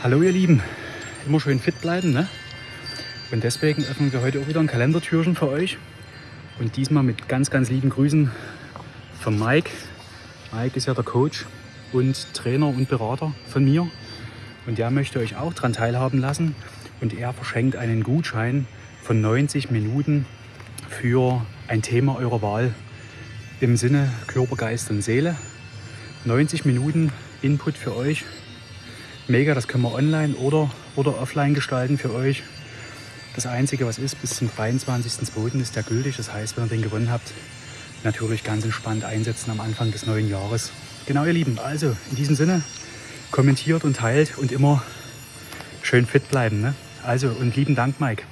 Hallo ihr Lieben, immer schön fit bleiben, ne? Und deswegen öffnen wir heute auch wieder ein Kalendertürchen für euch. Und diesmal mit ganz, ganz lieben Grüßen von Mike. Mike ist ja der Coach und Trainer und Berater von mir. Und der möchte euch auch daran teilhaben lassen. Und er verschenkt einen Gutschein von 90 Minuten für ein Thema eurer Wahl im Sinne Körper, Geist und Seele. 90 Minuten Input für euch. Mega, das können wir online oder, oder offline gestalten für euch. Das Einzige, was ist, bis zum 23.02. ist der gültig. Das heißt, wenn ihr den gewonnen habt, natürlich ganz entspannt einsetzen am Anfang des neuen Jahres. Genau, ihr Lieben. Also, in diesem Sinne, kommentiert und teilt und immer schön fit bleiben. Ne? Also, und lieben Dank, Mike.